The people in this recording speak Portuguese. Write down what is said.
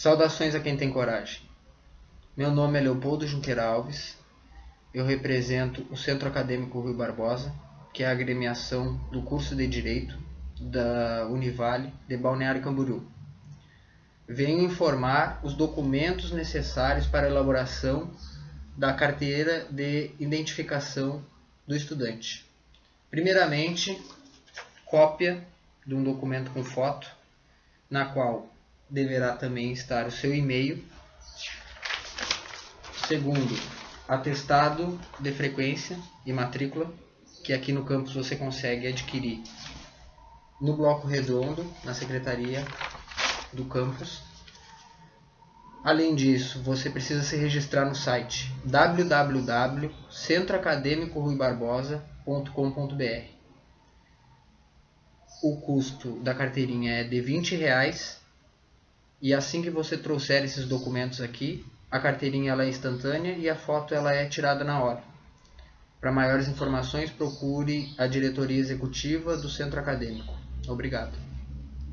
Saudações a quem tem coragem. Meu nome é Leopoldo Junqueira Alves. Eu represento o Centro Acadêmico Rui Barbosa, que é a agremiação do curso de Direito da Univale de Balneário Camboriú. Venho informar os documentos necessários para a elaboração da carteira de identificação do estudante. Primeiramente, cópia de um documento com foto, na qual deverá também estar o seu e-mail. Segundo, atestado de frequência e matrícula, que aqui no campus você consegue adquirir no bloco redondo, na secretaria do campus. Além disso, você precisa se registrar no site www.centroacademicoruibarbosa.com.br. O custo da carteirinha é de 20 reais e assim que você trouxer esses documentos aqui, a carteirinha ela é instantânea e a foto ela é tirada na hora. Para maiores informações, procure a diretoria executiva do centro acadêmico. Obrigado.